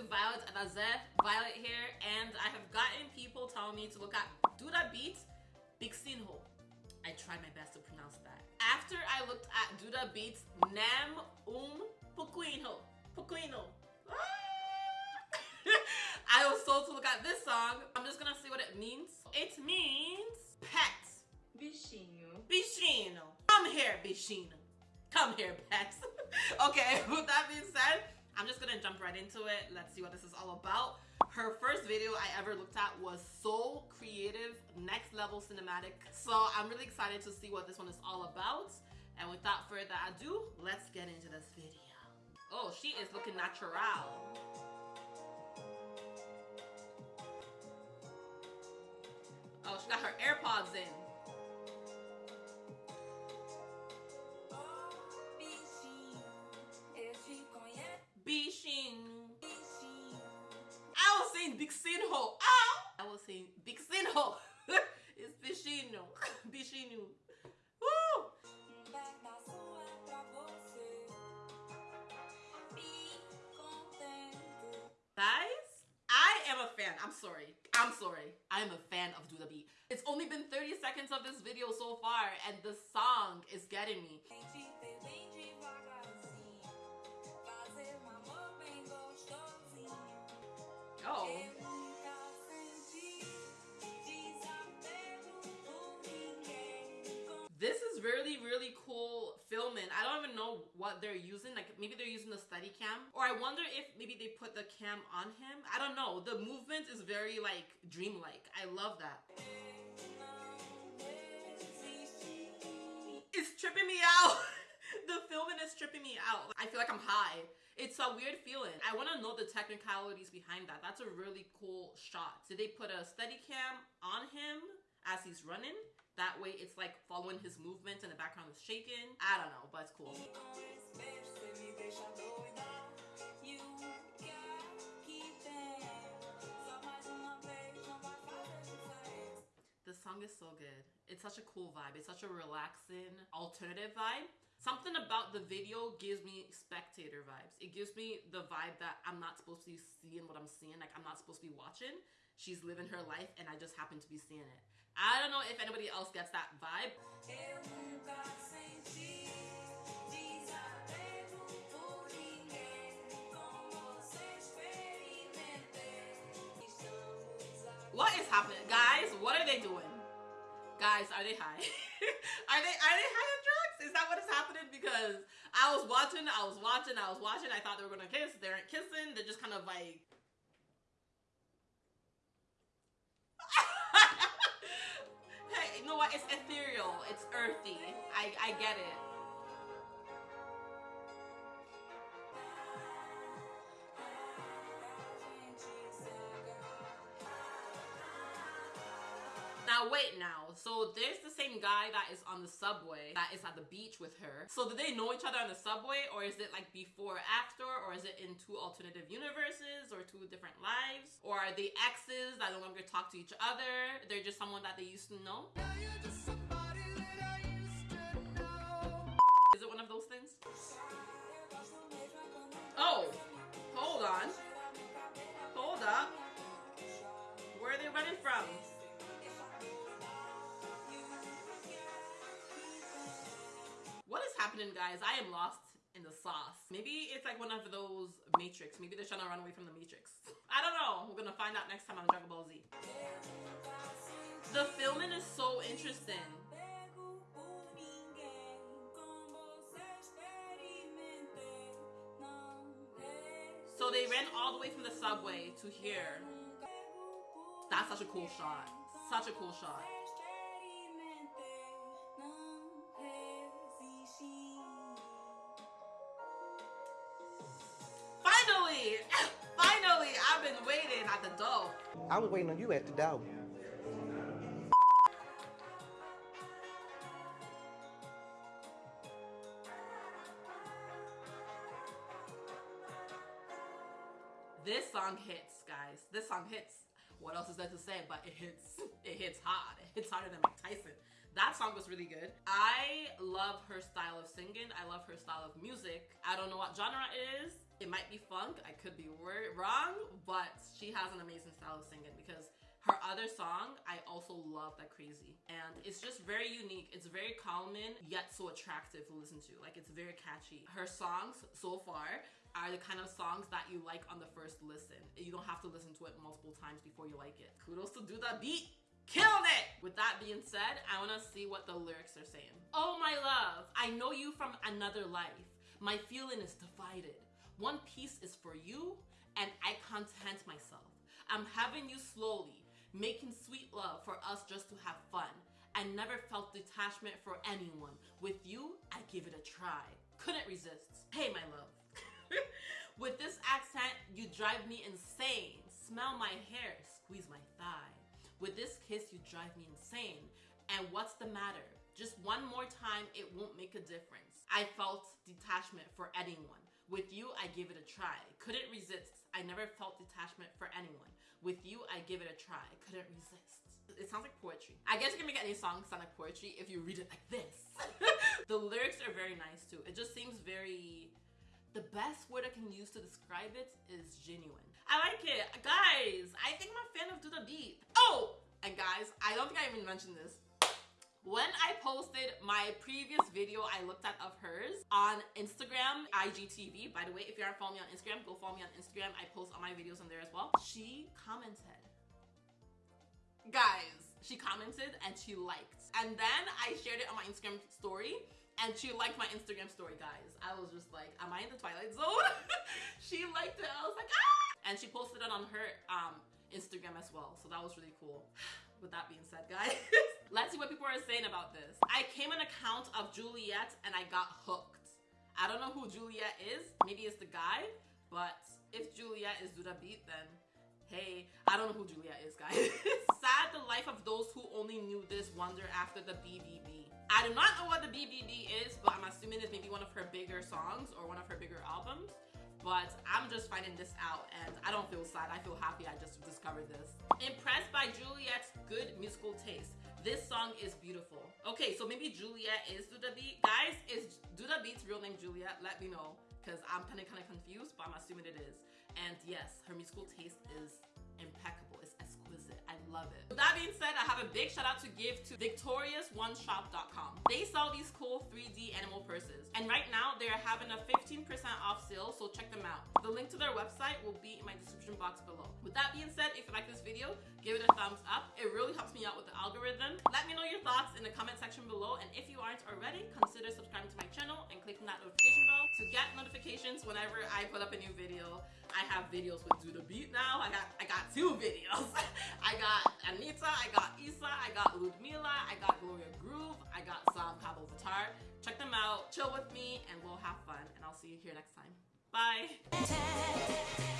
to Violet Adaze, Violet here, and I have gotten people telling me to look at Duda Beat Bichinho. I tried my best to pronounce that. After I looked at Duda Beats Nam Um Puquino. Puquino. Ah! I was told to look at this song. I'm just gonna see what it means. It means pet. Bichinho. Bichinho. Come here, Bichinho. Come here, pet. okay, with that being said, I'm just gonna jump right into it. Let's see what this is all about. Her first video I ever looked at was so creative, next level cinematic. So I'm really excited to see what this one is all about. And without further ado, let's get into this video. Oh, she is looking natural. Oh, she got her AirPods in. It's Bichinho. Bichinho. Woo! Guys, I am a fan. I'm sorry. I'm sorry. I am a fan of Duda Beat. It's only been 30 seconds of this video so far and the song is getting me. Oh. Really, really cool filming. I don't even know what they're using. Like maybe they're using the steady cam. Or I wonder if maybe they put the cam on him. I don't know. The movement is very like dreamlike. I love that. It's tripping me out. the filming is tripping me out. I feel like I'm high. It's a weird feeling. I want to know the technicalities behind that. That's a really cool shot. Did they put a steady cam on him as he's running? That way it's like following his movements and the background is shaking. I don't know, but it's cool. The song is so good. It's such a cool vibe. It's such a relaxing alternative vibe. Something about the video gives me spectator vibes. It gives me the vibe that I'm not supposed to be seeing what I'm seeing. Like I'm not supposed to be watching. She's living her life and I just happen to be seeing it. I don't know if anybody else gets that vibe. What is happening? Guys, what are they doing? Guys, are they high? are they are they high on drugs? Is that what is happening? Because I was watching, I was watching, I was watching, I thought they were gonna kiss. They aren't kissing, they're just kind of like Hey, you know what? It's ethereal. It's earthy. I, I get it. Now wait now, so there's the same guy that is on the subway that is at the beach with her. So do they know each other on the subway or is it like before or after or is it in two alternative universes or two different lives? Or are they exes that no longer talk to each other? They're just someone that they used to know? Is it one of those things? Oh, happening, guys? I am lost in the sauce. Maybe it's like one of those Matrix. Maybe they're trying to run away from the Matrix. I don't know. We're gonna find out next time on Dragon Ball Z. The filming is so interesting. So they ran all the way from the subway to here. That's such a cool shot. Such a cool shot. Door. I was waiting on you at the door. This song hits, guys. This song hits. What else is there to say? But it hits. It hits hard. It hits harder than. That song was really good. I love her style of singing. I love her style of music. I don't know what genre it is. It might be funk, I could be wrong, but she has an amazing style of singing because her other song, I also love that crazy. And it's just very unique. It's very calming, yet so attractive to listen to. Like it's very catchy. Her songs so far are the kind of songs that you like on the first listen. You don't have to listen to it multiple times before you like it. Kudos to Duda Beat. Killed it! With that being said, I wanna see what the lyrics are saying. Oh my love, I know you from another life. My feeling is divided. One piece is for you, and I content myself. I'm having you slowly, making sweet love for us just to have fun. I never felt detachment for anyone. With you, I give it a try. Couldn't resist. Hey, my love. With this accent, you drive me insane. Smell my hair, squeeze my thigh. With this kiss, you drive me insane. And what's the matter? Just one more time, it won't make a difference. I felt detachment for anyone. With you, I give it a try. Couldn't resist. I never felt detachment for anyone. With you, I give it a try. Couldn't resist. It sounds like poetry. I guess you can make any song sound like poetry if you read it like this. the lyrics are very nice too. It just seems very. The best word I can use to describe it is genuine. I like it. Guys, I think I'm a fan of Duda Beat. Oh! And guys, I don't think I even mentioned this. When I posted my previous video I looked at of hers on Instagram, IGTV, by the way, if you aren't following me on Instagram, go follow me on Instagram. I post all my videos on there as well. She commented. Guys, she commented and she liked. And then I shared it on my Instagram story and she liked my Instagram story, guys. I was just like, am I in the Twilight Zone? she liked it. I was like, ah! And she posted it on her um, Instagram as well. So that was really cool. With that being said, guys, let's see what people are saying about this. I came an account of Juliette and I got hooked. I don't know who Juliette is. Maybe it's the guy, but if Juliette is Duda Beat, then hey, I don't know who Juliette is, guys. Sad the life of those who only knew this wonder after the BBB. I do not know what the BBB is, but I'm assuming it's maybe one of her bigger songs or one of her bigger albums but I'm just finding this out and I don't feel sad. I feel happy I just discovered this. Impressed by Juliette's good musical taste. This song is beautiful. Okay, so maybe Juliette is Duda Beat. Guys, is Duda Beat's real name Juliette? Let me know because I'm kind of kind of confused, but I'm assuming it is. And yes, her musical taste is impeccable. It's love it. With that being said, I have a big shout out to give to victoriousoneShop.com. They sell these cool 3D animal purses. And right now they're having a 15% off sale, so check them out. The link to their website will be in my description box below. With that being said, if you like this video, give it a thumbs up. It really helps me out with the algorithm. Let me know your thoughts in the comment section below. And if you aren't already, consider subscribing to my channel and clicking that notification bell to get notifications whenever I put up a new video. I have videos with Duda Beat now. I got I got two videos. I got Anitta, I got IZA, I got Gloria Groove, I got Sam Pabllo Vittar. Check them out, chill with me, and we'll have fun. And I'll see you here next time. Bye.